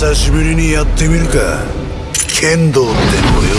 久しぶりにやってみるか。剣道ってのをよ